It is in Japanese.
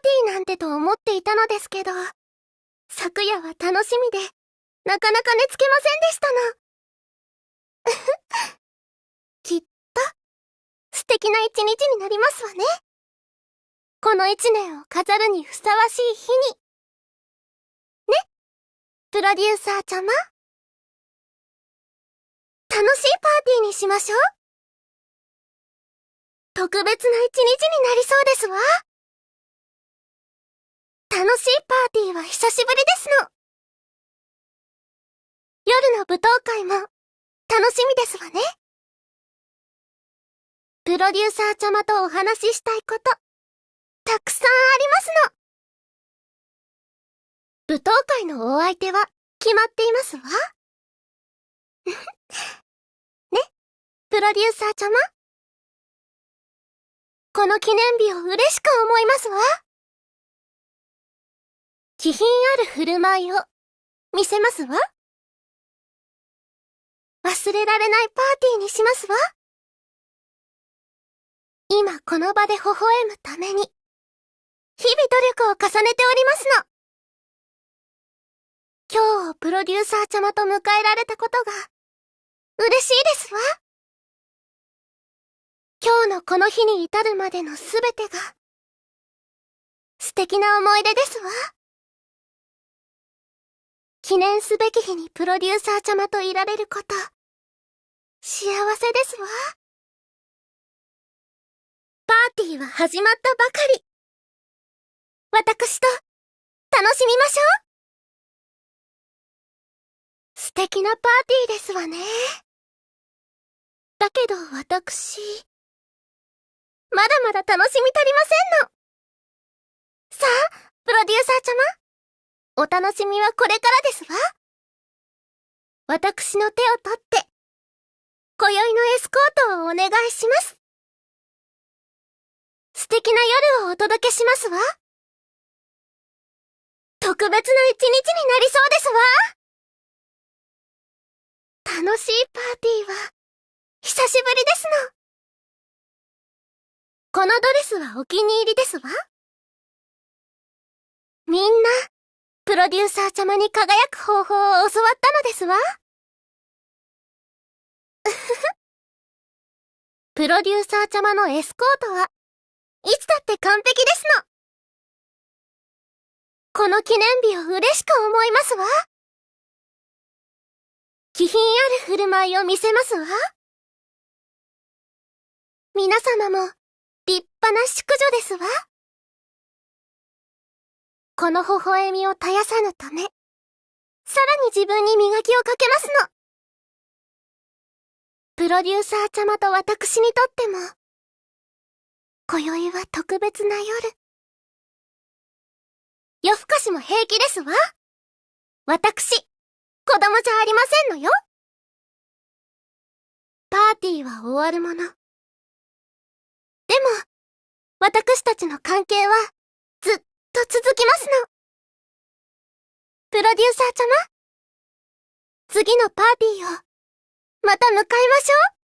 ーティーなんてと思っていたのですけど、昨夜は楽しみで、なかなか寝つけませんでしたの。きっと、素敵な一日になりますわね。この一年を飾るにふさわしい日に。ね？プロデューサーちゃま？楽しいパーティーにしましょう。特別な一日になりそうですわ。楽しいパーティーは久しぶりですの。夜の舞踏会も楽しみですわね。プロデューサーちゃまとお話ししたいこと、たくさんありますの。舞踏会のお相手は決まっていますわ。ね、プロデューサーちゃま。この記念日を嬉しく思いますわ。気品ある振る舞いを見せますわ。忘れられないパーティーにしますわ。今この場で微笑むために、日々努力を重ねておりますの。今日をプロデューサーちゃまと迎えられたことが、嬉しいですわ。今日のこの日に至るまでのすべてが、素敵な思い出ですわ。記念すべき日にプロデューサーちゃまといられること、幸せですわ。パーティーは始まったばかり。私と、楽しみましょう素敵なパーティーですわね。だけど私、まだまだ楽しみ足りませんの。さあ、プロデューサーちゃま。お楽しみはこれからですわ。私の手を取って、今宵のエスコートをお願いします。素敵な夜をお届けしますわ。特別な一日になりそうですわ。楽しいパーティーは、久しぶりですの。このドレスはお気に入りですわ。デューサーちゃまに輝く方法を教わったのですわ。プロデューサーちゃまのエスコートは、いつだって完璧ですの。この記念日を嬉しく思いますわ。気品ある振る舞いを見せますわ。皆様も、立派な淑女ですわ。この微笑みを絶やさぬため、さらに自分に磨きをかけますの。プロデューサーちゃまと私にとっても、今宵は特別な夜。夜更かしも平気ですわ。私、子供じゃありませんのよ。パーティーは終わるもの。でも、私たちの関係は、ずっとと続きますの。プロデューサー様次のパーティーを、また迎えましょう